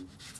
Mm-hmm.